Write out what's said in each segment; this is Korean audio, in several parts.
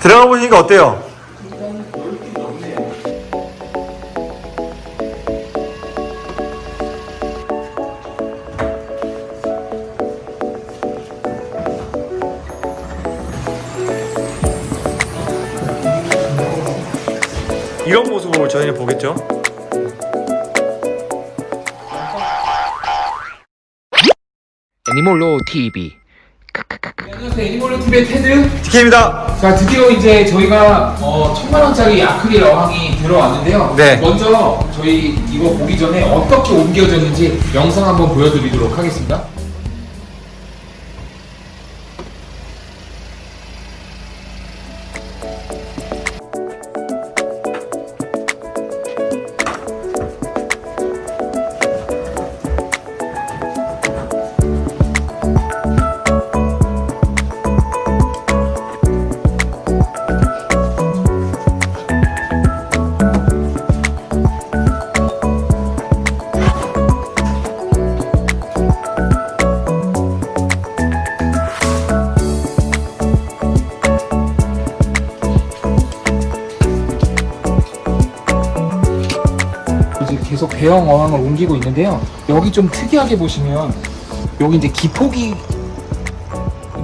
들어가 보시니까 어때요? 이런 모습을 저희는 보겠죠? 애니몰로 TV 안녕하세요 애니멀로 TV의 테드 TK입니다. 자 드디어 이제 저희가 어, 천만 원짜리 아크릴 어항이 들어왔는데요 네. 먼저 저희 이거 보기 전에 어떻게 옮겨졌는지 영상 한번 보여드리도록 하겠습니다 계속 배영 어항을 옮기고 있는데요 여기 좀 특이하게 보시면 여기 이제 기포기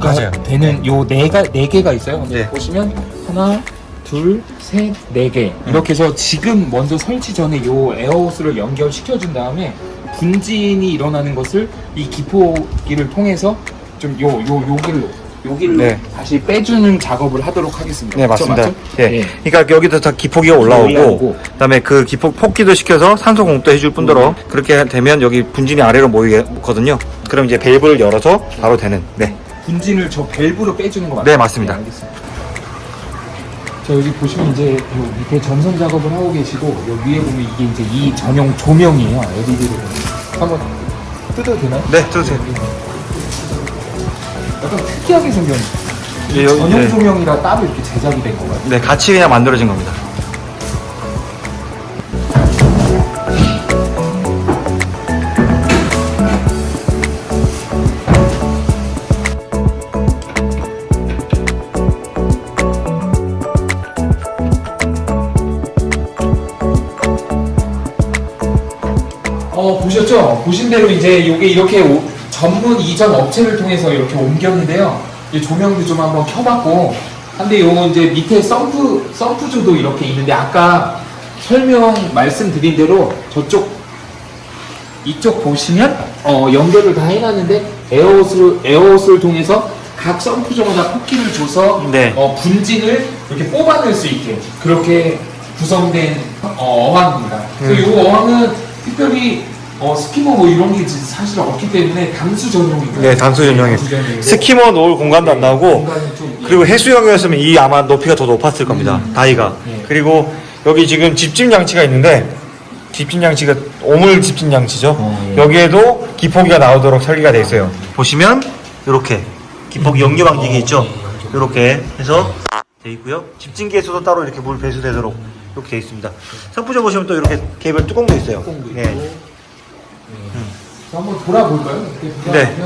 맞아요. 되는 요 네가 네 개가 있어요. 네. 보시면 하나, 둘, 셋, 네 개. 이렇게 해서 지금 먼저 설치 전에 요 에어호스를 연결시켜 준 다음에 분진이 일어나는 것을 이 기포기를 통해서 좀 요 요 요길로 요길로 네. 다시 빼주는 작업을 하도록 하겠습니다. 네 맞습니다. 맞죠? 예. 네. 그러니까 여기도 다 기포기가 올라오고, 올라오고. 그다음에 그 기포 폭기도 시켜서 산소 공급도 해줄 뿐더러 그렇게 되면 여기 분진이 아래로 모이거든요. 그럼 이제 밸브를 열어서 바로 되는. 네. 분진을 저 밸브로 빼주는 거 맞죠? 네, 맞습니다. 알겠습니다. 자 여기 보시면 이제 요 밑에 전선 작업을 하고 계시고 요 위에 보면 이게 이제 이 전용 조명이에요. LED로 한번 뜯어도 되나요? 네, 뜯으세요. 약간 특이하게 생겼네. 예, 여기, 전용 네. 조명이라 따로 이렇게 제작이 된 건가요? 네, 같이 그냥 만들어진 겁니다. 어 보셨죠? 보신 대로 이제 이게 이렇게 오- 전문 이전 업체를 통해서 이렇게 옮겼는데요. 이 조명도 좀 한번 켜봤고, 근데 요거 이제 밑에 썬프 썬프조도 이렇게 있는데 아까 설명 말씀드린 대로 저쪽 이쪽 보시면 어, 연결을 다 해놨는데 에어호스를 에어호스를 통해서 각 썬프조마다 폭기를 줘서 네. 어, 분진을 이렇게 뽑아낼 수 있게 그렇게 구성된 어, 어항입니다. 그래서 이 어항은 특별히 어, 스키머 뭐 이런 게 사실 없기 때문에 담수 전용이고요. 네, 담수 전용이에요. 스키머 놓을 공간도 안 나오고, 예. 그리고 해수욕이었으면 이 아마 높이가 더 높았을 겁니다. 다이가. 예. 그리고 여기 지금 집진 장치가 있는데 집진 장치가 오물 집진 장치죠. 어, 예. 여기에도 기포기가 나오도록 설계가 되어 있어요. 보시면 이렇게 기포기 연료 방지기 있죠. 이렇게 해서 되어 있고요. 집진기에서도 따로 이렇게 물 배수되도록 이렇게 되어 있습니다. 선풍조 보시면 또 이렇게 개별 뚜껑도 있어요. 뚜껑도. 네. 자, 한번 돌아볼까요? 네.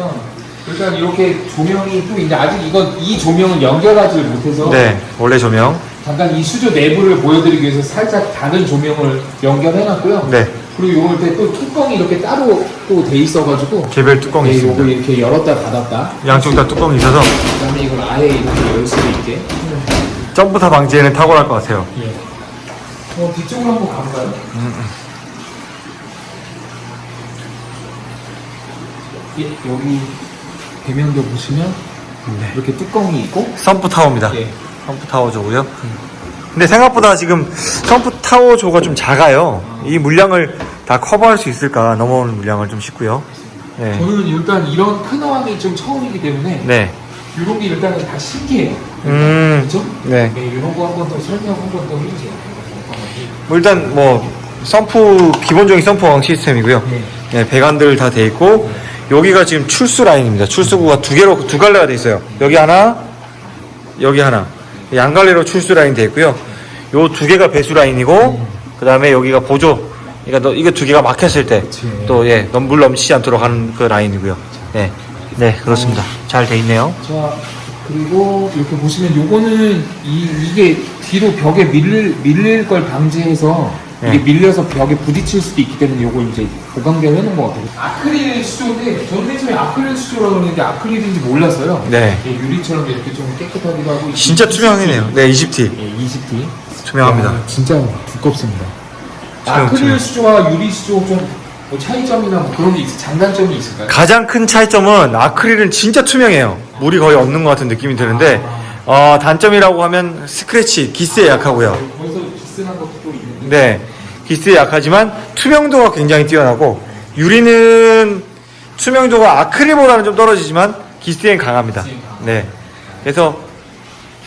일단 이렇게 조명이 또 이제 아직 이건 이 조명을 연결하지 못해서 네, 원래 조명. 잠깐 이 수조 내부를 보여드리기 위해서 살짝 다른 조명을 연결해놨고요. 네, 그리고 요럴 때 또 뚜껑이 이렇게 따로 또 돼 있어가지고 개별 뚜껑이 네, 있습니다. 이렇게 열었다 닫았다. 양쪽 다 뚜껑이 있어서 그다음에 이걸 아예 이렇게 열 수도 있게. 점프타 방지에는 탁월할 것 같아요. 예. 어 뒤쪽으로 한번 가볼까요? 예, 여기 배면도 보시면 네. 이렇게 뚜껑이 있고 선프 타워입니다. 예. 선프 타워조고요. 근데 생각보다 지금 선프 타워조가 좀 작아요. 이 물량을 다 커버할 수 있을까 넘어오는 물량을 좀 싶고요. 네. 저는 일단 이런 큰 어항이 좀 처음이기 때문에 네. 이런 게 일단은 다 신기해요. 음. 그렇죠? 네. 네, 이런 거 한 번 더 설명 한 번 더 해주세요. 뭐 일단 뭐 선프 기본적인 선프왕 시스템이고요. 네. 네, 배관들 다 돼 있고 여기가 지금 출수 라인입니다. 출수구가 두 개로 두 갈래가 돼 있어요. 여기 하나, 여기 하나. 양갈래로 출수 라인 돼 있고요. 요 두 개가 배수 라인이고 그다음에 여기가 보조. 그러니까 너- 이거 두 개가 막혔을 때 그치. 또 예, 넘- 물 넘치지 않도록 하는 그 라인이고요. 네. 네, 그렇습니다. 잘 돼 있네요. 자, 그리고 이렇게 보시면 요거는 이, 이게 뒤로 벽에 밀릴, 밀릴 걸 방지해서 이게 네. 밀려서 벽에 부딪힐 수도 있기 때문에 요거 이제 보강대를 해놓은 것 같아요. 아크릴 수조인데 저는 맨 처음에 아크릴 수조라고 그러는데 아크릴인지 몰랐어요. 네. 예, 유리처럼 이렇게 좀 깨끗하기도 하고 진짜 이- 투명이네요. 네, 20T. 예, 20T. 투명합니다. 야, 진짜 두껍습니다. 투명, 아크릴 투명. 수조와 유리 수조 좀뭐 차이점이나 뭐 그런 게 있, 장단점이 있을까요? 가장 큰 차이점은 아크릴은 진짜 투명해요. 물이 거의 없는 것 같은 느낌이 드는데, 어, 단점이라고 하면 스크래치, 기스에 약하고요. 거기서 비슷한 것도 또 있는데. 네, 기스에 약하지만 투명도가 굉장히 뛰어나고, 유리는 투명도가 아크릴보다는 좀 떨어지지만 기스엔 강합니다. 네. 그래서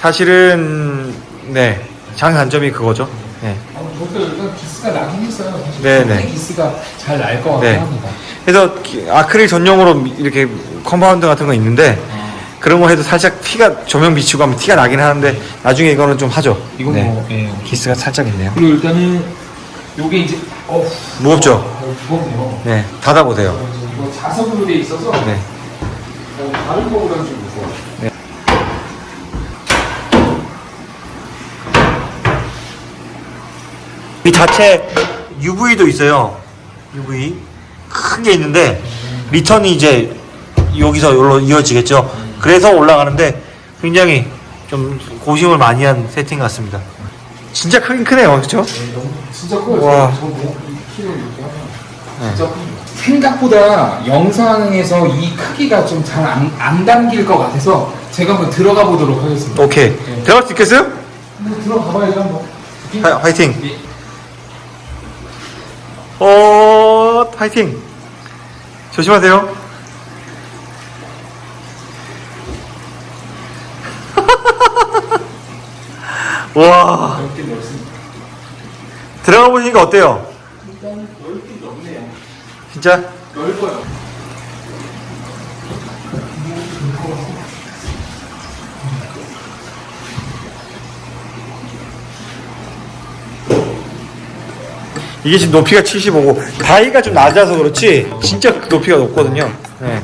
사실은, 네, 장단점이 그거죠. 네. 어, 저도 일단 기스가 나긴 했어요. 사실. 네. 기스가 잘 날 것 같긴 네. 합니다. 그래서 기- 아크릴 전용으로 미- 이렇게 컴파운드 같은 거 있는데, 그런 거 해도 살짝 티가, 조명 비치고 하면 티가 나긴 하는데, 나중에 이거는 좀 하죠. 이건 네. 뭐, 예. 기스가 살짝 있네요. 그리고 일단은 요게 이제 어 무겁죠? 어, 무겁네요. 네, 닫아보세요. 어, 이거 자석으로 돼 있어서 네. 어, 다른 거보다는 좀 무서워. 이 자체 UV도 있어요. UV 큰 게 있는데 리턴이 이제 여기서 여기로 이어지겠죠. 그래서 올라가는데 굉장히 좀 고심을 많이 한 세팅 같습니다. 진짜 크긴 크네요, 그렇죠? 네, 진짜 커요. 와. 네. 생각보다 영상에서 이 크기가 좀 잘 안 안 담길 것 같아서 제가 한번 들어가 보도록 하겠습니다. 오케이. 네. 들어갈 수 있겠어요? 한번 들어가 봐야죠 한번. 화, 화이팅. 예. 어, 화이팅. 조심하세요. 와, 넓게 넓습니다. 들어가 보시니까 어때요? 진짜? 넓어요. 이게 지금 높이가 75고 바위가 좀 낮아서 그렇지 진짜 높이가 높거든요. 네.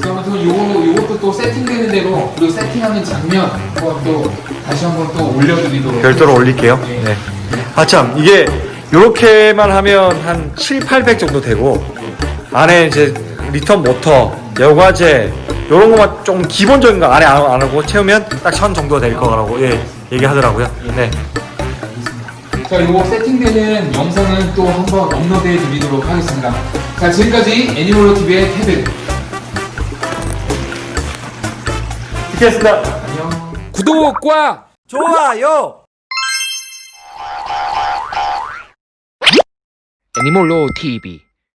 자, 아무튼 요거 요것도 또 세팅되는 대로 그리고 세팅하는 장면 한번 또 다시 한번 또 올려드리도록. 별도로 올릴게요. 네. 아참 이게 이렇게만 하면 한 7, 800 정도 되고 안에 이제 return 모터, 여과제 이런 것만 좀 기본적인 거 안에 안, 안 하고 채우면 딱1000 정도 될 거라고 예, 얘기하더라고요. 네. 자, 요거 세팅되는 영상은 또 한번 업로드해 드리도록 하겠습니다. 자, 지금까지 애니멀로 TV의 테드. 이렇겠습니다. 안녕. 구독과 좋아요. 애니몰로 TV